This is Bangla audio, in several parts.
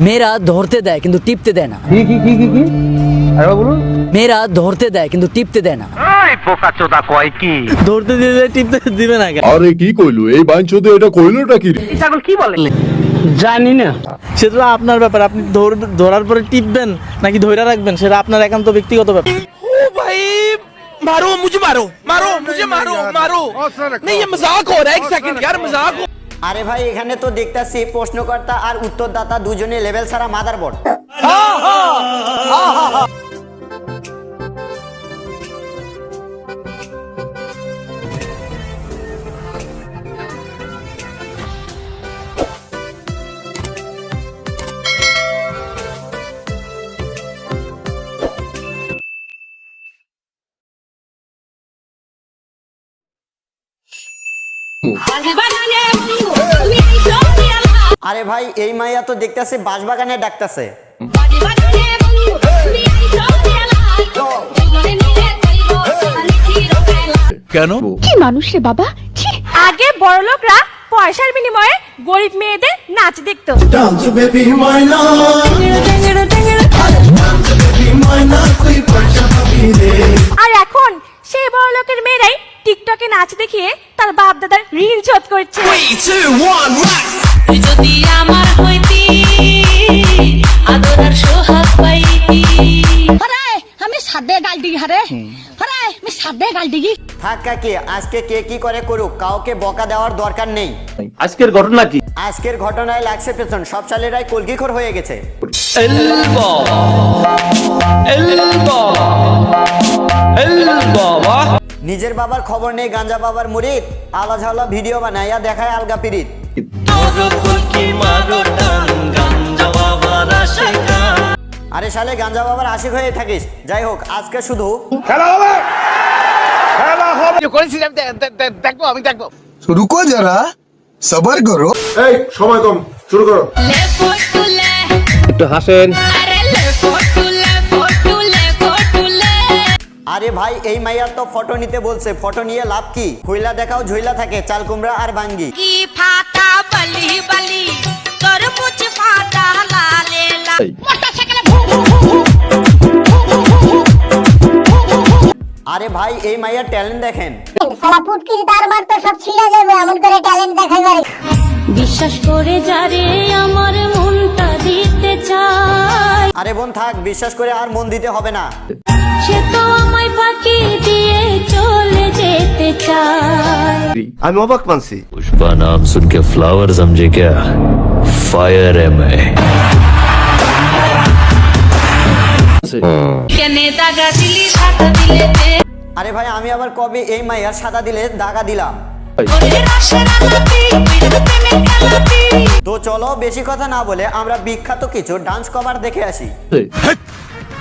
মেয়েরা ধরতে দেয় কিন্তু টিপতে দেয় না কি কি কি কি কি আরে বলুন মেয়েরা ধরতে দেয় কিন্তু টিপতে দেয় না ধরতে দিলে টিপতে দিবে না কেন আরে কি কইলো এই বাঞ্চোদে এটা কইলোটা কি রে জানি না সেটা আপনার ব্যাপার আপনি ধর- ধরার পরে টিপবেন নাকি ধরে রাখবেন সেটা আপনার একান্ত ব্যক্তিগত ব্যাপার मारो मुझे मारो मारो मुझे मारो मारो नहीं ये मजाक हो रहा है एक सेकंड यार मजाक हो আরে ভাই এখানে তো দেখতেছি প্রশ্নকর্তা আর উত্তরদাতা দুজনে লেভেল ছাড়া মাদারবোর্ড আরে ভাই এই মাইয়া তো দেখতাছি বাঁশবাগানে ডাকতাছে। কেন? কি মানুষ রে বাবা? আগে বড়লোকরা পয়সার বিনিময়ে গরিব মেয়েদের নাচ দেখতো। আর এখন সেই বড়লোকের মেয়েরাই টিকটকে নাচ দেখিয়ে তার বাপ দাদার ঋণ শোধ করছে। যদি আমার হইতি আদরার সোহাগ পাইতি। হরে আমি সাদে গাল দিগি হরে। হরে আমি সাদে গাল দিগি থাক কাকি আজকে কে কি করে করুক কাউকে বকা দেওয়ার দরকার নেই। আজকের ঘটনা কি? আজকের ঘটনায় লাগছে পেছন সব কলগিখোর হয়ে গেছে। নিজের বাবার খবর নেই গাঞ্জা বাবার মুরিদ আলা ঝালা ভিডিও বানাইয়া দেখায় আলগা পিরিত আরে সালে গাঞ্জা বাবার আশিক হয়ে থাকিস। যাই হোক আজকে শুধু খেলা হবে! আমি দেখব আমি দেখব। রুকো যারা সবার করো। এই সময় কম শুরু করো। হাসেন। আরে ভাই এই মাইয়ার তো ফটো নিতে বলছে ফটো নিয়ে লাভ কি খুইলা দেখাও ঝুইলা থাকে চাল কুমড়া আর বাঙ্গি কি ফাটা বলি বলি তোর মুছ ফাটা লালে আরে ভাই এই মাইয়ার ট্যালেন্ট দেখেন বিশ্বাস করে যারে আমার মনটা দিতে চায় আরে বোন থাক বিশ্বাস করে আর মন দিতে হবে না আমি অবাক মানছি। পুষ্পা নাম শুনকে ফ্লাওয়ার সমঝে ক্যা? ফায়ার এম আরে ভাই আমি আবার কবে এই মাইয়ার সাদা দিলে দাগা দিলাম? তো চলো বেশি কথা না বলে আমরা বিখ্যাত কিছু ডান্স কভার দেখে আসি।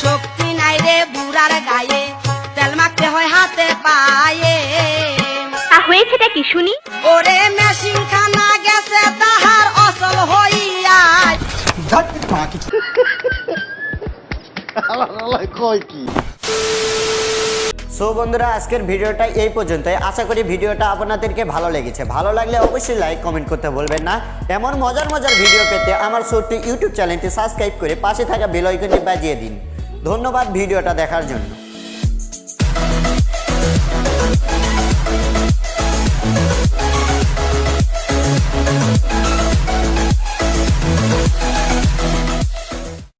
শক্তি নাই রে বুড়ার গায়ে তেল মাখতে হয় হাতে পায়ে। তা হয়েছেটা কি শুনি? ওরে মেশিন খানা গেছে তাহার অসল হইয়া। সো বন্ধুরা, আজকের ভিডিওটা এই পর্যন্তই। আশা করি ভিডিওটা আপনাদেরকে ভালো লেগেছে। ভালো লাগলে অবশ্যই লাইক কমেন্ট করতে বলবেন না। এমন মজার মজার ভিডিও পেতে আমার ছোট্ট ইউটিউব চ্যানেলটি সাবস্ক্রাইব করে পাশে থাকা বেল বাজিয়ে দিন। ধন্যবাদ ভিডিওটা দেখার জন্য।